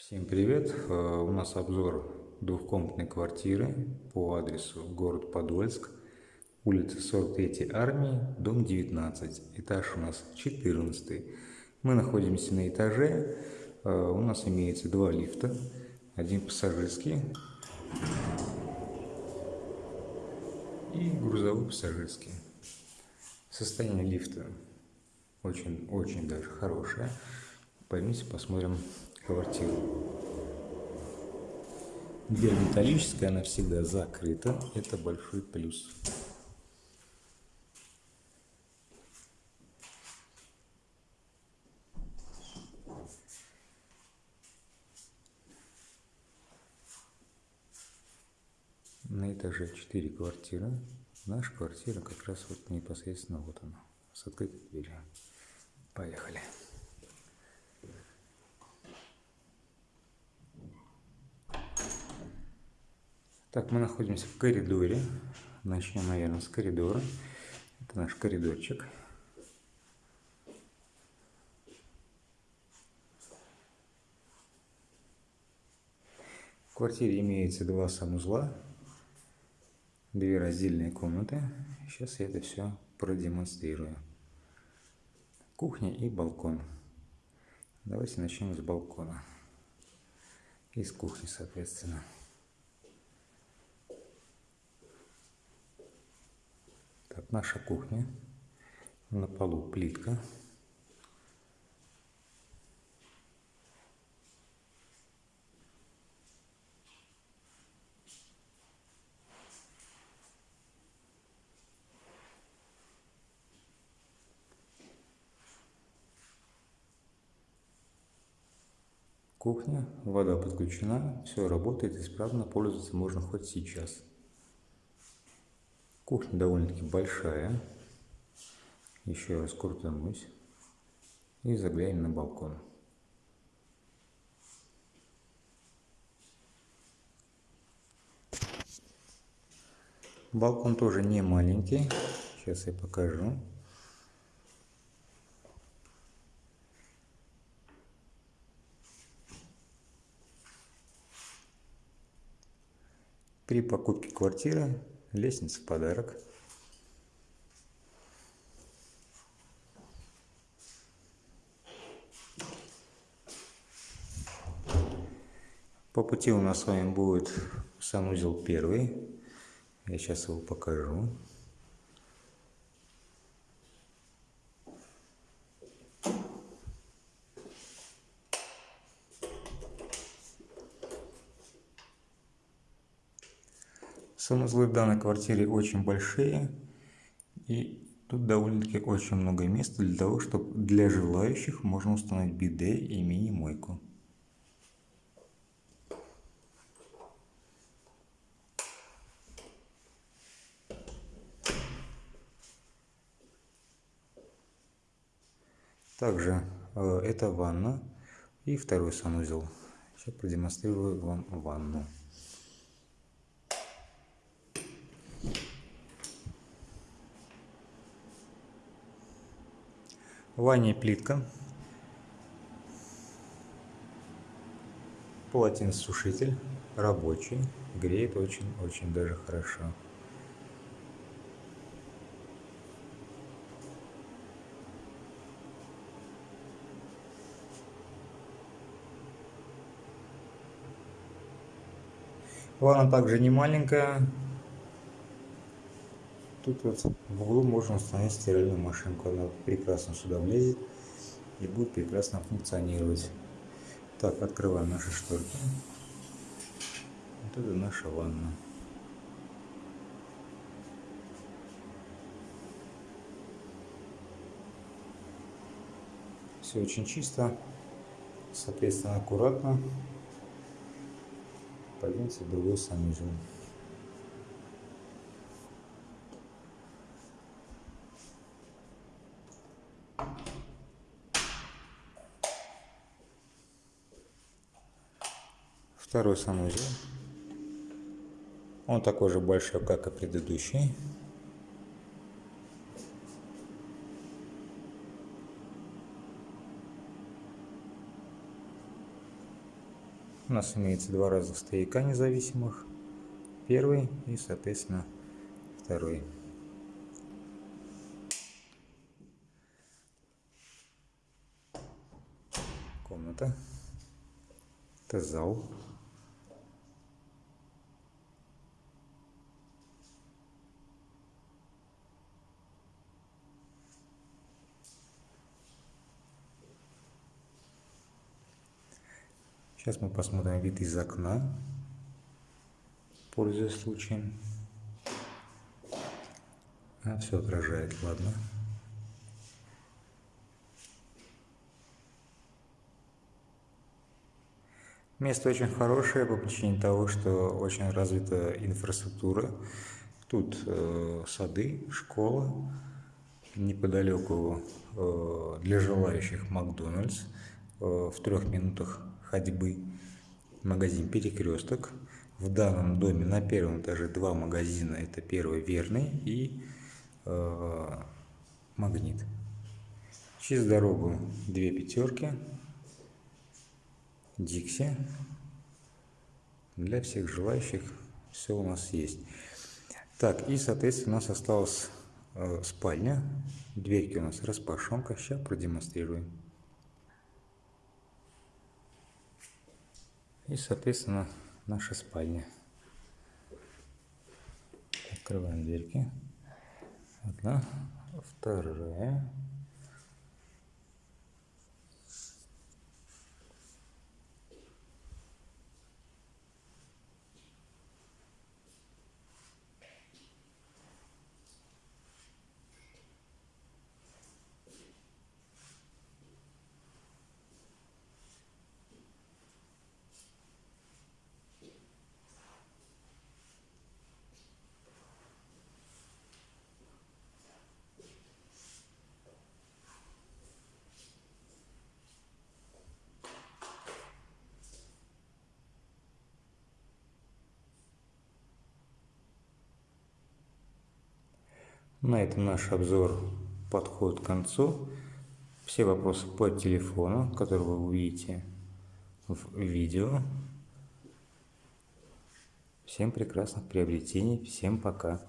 Всем привет! Э, у нас обзор двухкомнатной квартиры по адресу город Подольск, улица 43 армии, дом 19, этаж у нас 14. Мы находимся на этаже, э, у нас имеется два лифта, один пассажирский и грузовой пассажирский. Состояние лифта очень-очень даже хорошее. Поймите, посмотрим квартиру. Дверь металлическая, она всегда закрыта. Это большой плюс. На этаже 4 квартиры. Наша квартира как раз вот непосредственно вот она, с открытой дверью. Поехали. Так, мы находимся в коридоре. Начнем, наверное, с коридора. Это наш коридорчик. В квартире имеется два санузла, две раздельные комнаты. Сейчас я это все продемонстрирую. Кухня и балкон. Давайте начнем с балкона. И с кухни, соответственно. Так, наша кухня. На полу плитка. Кухня, вода подключена, все работает исправно, пользоваться можно хоть сейчас. Кухня довольно-таки большая. Еще раз крутанусь. И заглянем на балкон. Балкон тоже не маленький. Сейчас я покажу. При покупке квартиры Лестница в подарок. По пути у нас с вами будет санузел первый. Я сейчас его покажу. Санузлы в данной квартире очень большие. И тут довольно-таки очень много места для того, чтобы для желающих можно установить биде и мини-мойку. Также э, это ванна и второй санузел. Сейчас продемонстрирую вам ванну. В ванне плитка. Полотенцесушитель рабочий. Греет очень-очень даже хорошо. Ванна также не маленькая, Тут вот в углу можно установить стиральную машинку. Она прекрасно сюда влезет и будет прекрасно функционировать. Так, открываем наши шторки. Вот это наша ванна. Все очень чисто, соответственно аккуратно. Пойдемте в другой санузел. Второй санузел. Он такой же большой, как и предыдущий. У нас имеется два разных стояка независимых. Первый и, соответственно, второй. Комната. Это зал. Сейчас мы посмотрим вид из окна, пользуясь случаем. А, все отражает, ладно. Место очень хорошее по причине того, что очень развита инфраструктура. Тут э, сады, школа, неподалеку э, для желающих Макдональдс э, в трех минутах ходьбы, магазин «Перекресток». В данном доме на первом этаже два магазина. Это первый «Верный» и э, «Магнит». Через дорогу две пятерки, «Дикси». Для всех желающих все у нас есть. Так, и, соответственно, у нас осталась э, спальня. Дверьки у нас распашонка. Сейчас продемонстрируем. И, соответственно, наша спальня. Открываем дверки. Одна, вторая. На этом наш обзор подходит к концу. Все вопросы по телефону, которые вы увидите в видео. Всем прекрасных приобретений, всем пока.